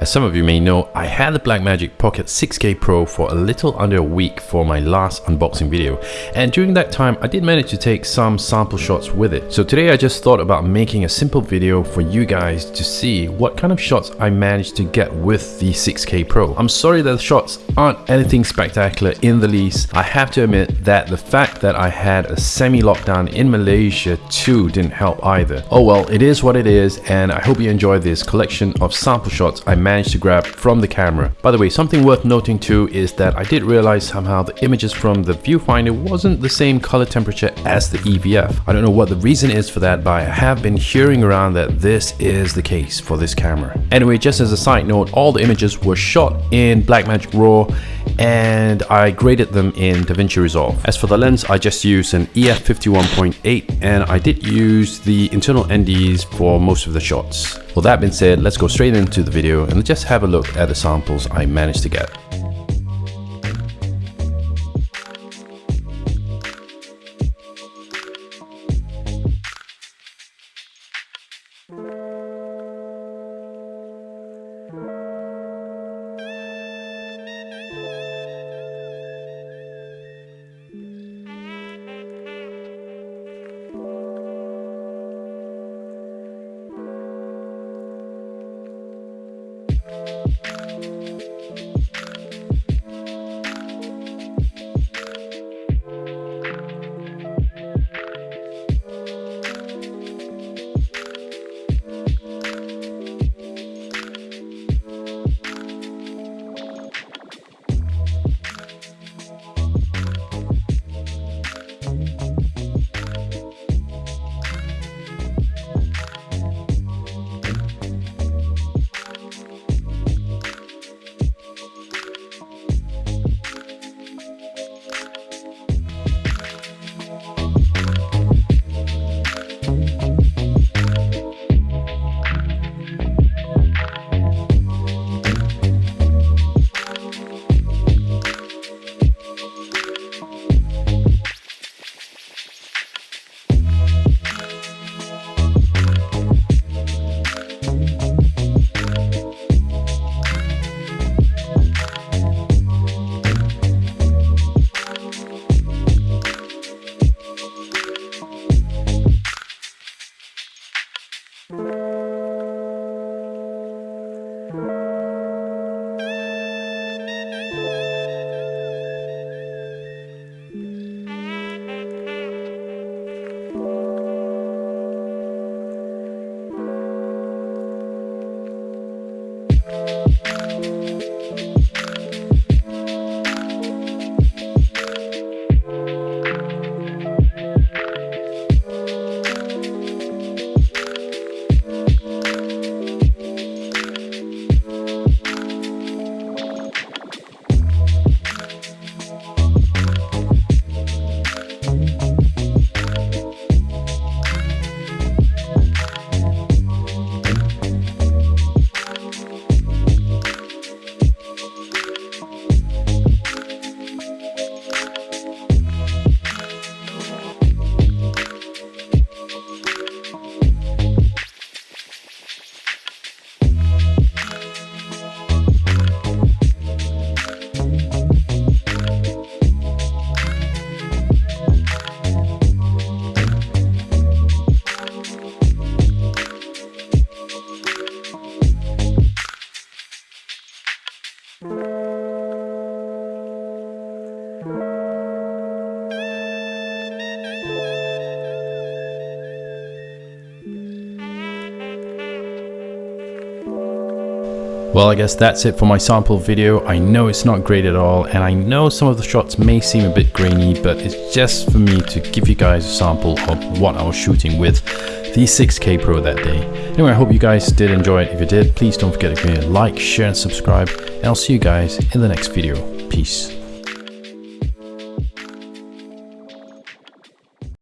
As some of you may know, I had the Blackmagic Pocket 6K Pro for a little under a week for my last unboxing video and during that time I did manage to take some sample shots with it. So today I just thought about making a simple video for you guys to see what kind of shots I managed to get with the 6K Pro. I'm sorry that the shots aren't anything spectacular in the least. I have to admit that the fact that I had a semi-lockdown in Malaysia too didn't help either. Oh well, it is what it is and I hope you enjoy this collection of sample shots I managed to grab from the camera. By the way, something worth noting too is that I did realize somehow the images from the viewfinder wasn't the same color temperature as the EVF. I don't know what the reason is for that, but I have been hearing around that this is the case for this camera. Anyway, just as a side note, all the images were shot in Blackmagic RAW and I graded them in DaVinci Resolve. As for the lens, I just used an EF 51.8 and I did use the internal NDs for most of the shots. Well that being said, let's go straight into the video and just have a look at the samples I managed to get. Well, I guess that's it for my sample video. I know it's not great at all, and I know some of the shots may seem a bit grainy, but it's just for me to give you guys a sample of what I was shooting with the 6K Pro that day. Anyway, I hope you guys did enjoy it. If you did, please don't forget to give me a like, share, and subscribe, and I'll see you guys in the next video. Peace.